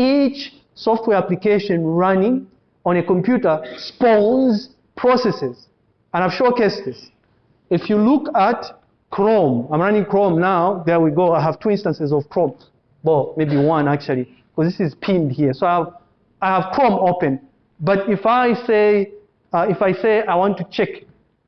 each software application running on a computer spawns processes. And I've showcased this. If you look at Chrome, I'm running Chrome now. There we go. I have two instances of Chrome. Well, maybe one actually, because this is pinned here. So I have, I have Chrome open. But if I say, uh, if I say I want to check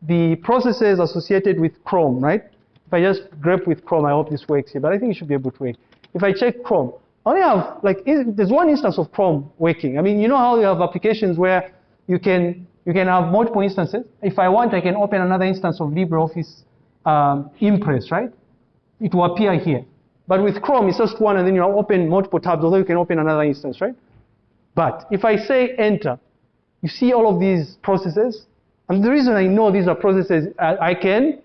the processes associated with Chrome, right? If I just grep with Chrome, I hope this works here, but I think it should be able to work. If I check Chrome, only have, like, there's one instance of Chrome working. I mean, you know how you have applications where you can, you can have multiple instances. If I want, I can open another instance of LibreOffice um, Impress, right? It will appear here. But with Chrome, it's just one, and then you open multiple tabs, although you can open another instance, right? But if I say enter, you see all of these processes. And the reason I know these are processes, I, I can,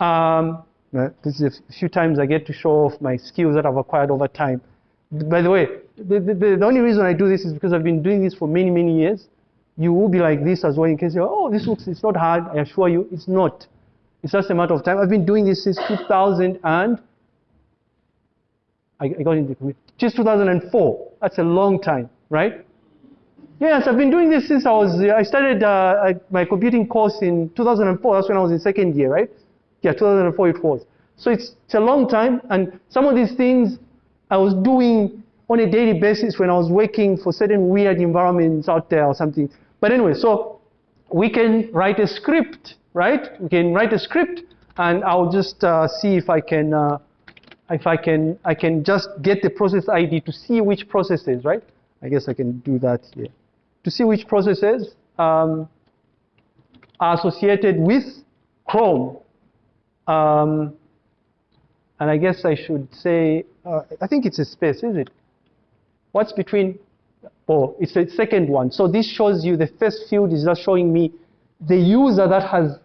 um, this is a few times I get to show off my skills that I've acquired over time. By the way, the, the, the only reason I do this is because I've been doing this for many, many years. You will be like this as well in case you're, oh, this looks, it's not hard. I assure you, it's not. It's just a matter of time. I've been doing this since 2000 and I, got into just 2004. That's a long time, right? Yes, I've been doing this since I was, I started uh, my computing course in 2004. That's when I was in second year, right? Yeah, 2004 it was. So it's, it's a long time, and some of these things I was doing on a daily basis when I was working for certain weird environments out there or something. But anyway, so we can write a script, right? We can write a script, and I'll just uh, see if I can, uh, if I can, I can just get the process ID to see which processes, right? I guess I can do that here to see which processes um, are associated with Chrome. Um, and I guess I should say, uh, I think it's a space, is it? What's between, oh, it's the second one. So this shows you, the first field is just showing me the user that has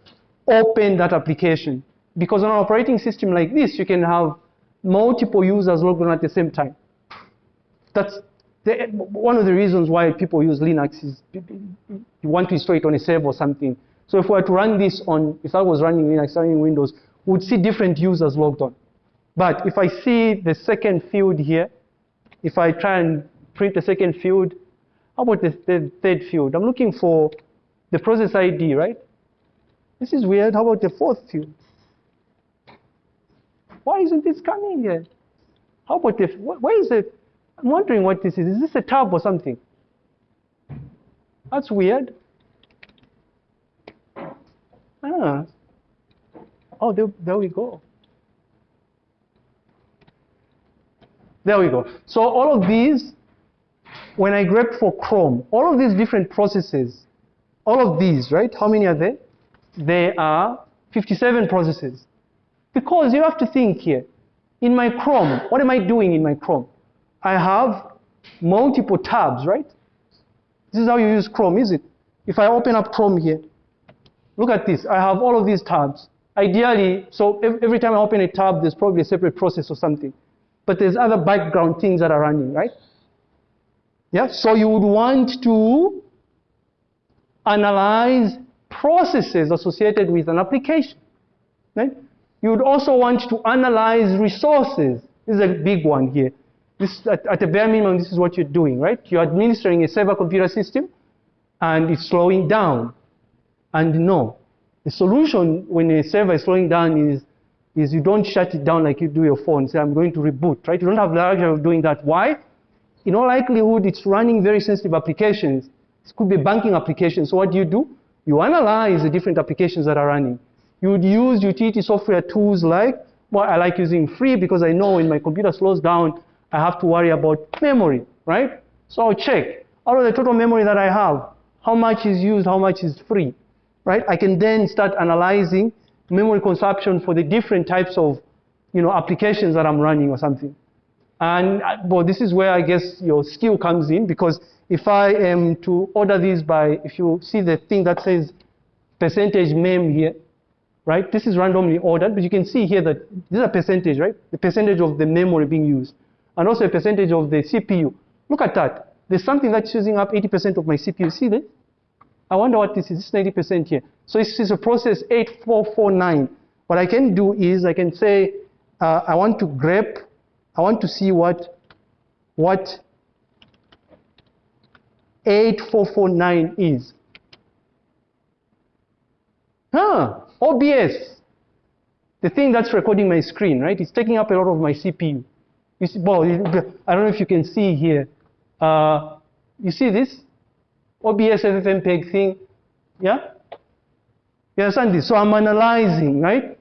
opened that application. Because on an operating system like this, you can have multiple users logged on at the same time. That's the, one of the reasons why people use Linux is you want to install it on a server or something. So if we were to run this on, if I was running Linux, running Windows, we would see different users logged on. But if I see the second field here, if I try and print the second field, how about the, the third field? I'm looking for the process ID, right? This is weird. How about the fourth field? Why isn't this coming here? How about the, where is it? I'm wondering what this is. Is this a tab or something? That's weird. Ah. Oh, there, there we go. There we go. So all of these, when I grep for Chrome, all of these different processes, all of these, right? How many are there? There are 57 processes. Because you have to think here. In my Chrome, what am I doing in my Chrome? I have multiple tabs, right? This is how you use Chrome, is it? If I open up Chrome here, look at this. I have all of these tabs. Ideally, so every time I open a tab, there's probably a separate process or something. But there's other background things that are running, right? Yeah, so you would want to analyze processes associated with an application, right? You would also want to analyze resources. This is a big one here. This, at, at a bare minimum, this is what you're doing, right? You're administering a server computer system, and it's slowing down. And no, the solution when a server is slowing down is, is you don't shut it down like you do your phone. Say, I'm going to reboot, right? You don't have the luxury of doing that. Why? In all likelihood, it's running very sensitive applications. It could be banking applications. So what do you do? You analyze the different applications that are running. You would use utility software tools like, well, I like using free because I know when my computer slows down, I have to worry about memory, right? So I'll check out of the total memory that I have, how much is used, how much is free, right? I can then start analyzing memory consumption for the different types of, you know, applications that I'm running or something. And uh, well, this is where I guess your skill comes in because if I am to order these by, if you see the thing that says percentage mem here, right? This is randomly ordered, but you can see here that this is a percentage, right? The percentage of the memory being used and also a percentage of the CPU. Look at that. There's something that's using up 80% of my CPU. See this? I wonder what this is. Is 90% here. So this is a process 8449. What I can do is I can say uh, I want to grep, I want to see what, what 8449 is. Huh, OBS, the thing that's recording my screen, right? It's taking up a lot of my CPU. You see, well, I don't know if you can see here. Uh, you see this? OBS FFmpeg thing, yeah? You understand this? So I'm analyzing, right?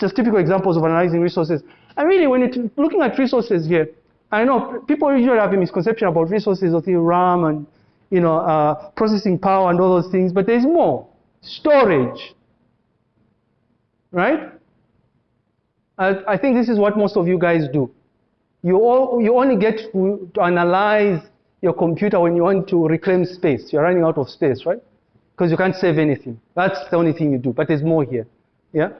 Just typical examples of analyzing resources. And really, when you're looking at resources here, I know people usually have a misconception about resources of the RAM and you know uh, processing power and all those things, but there's more. Storage, right? I, I think this is what most of you guys do. You, all, you only get to, to analyze your computer when you want to reclaim space. You're running out of space, right? Because you can't save anything. That's the only thing you do. But there's more here. Yeah?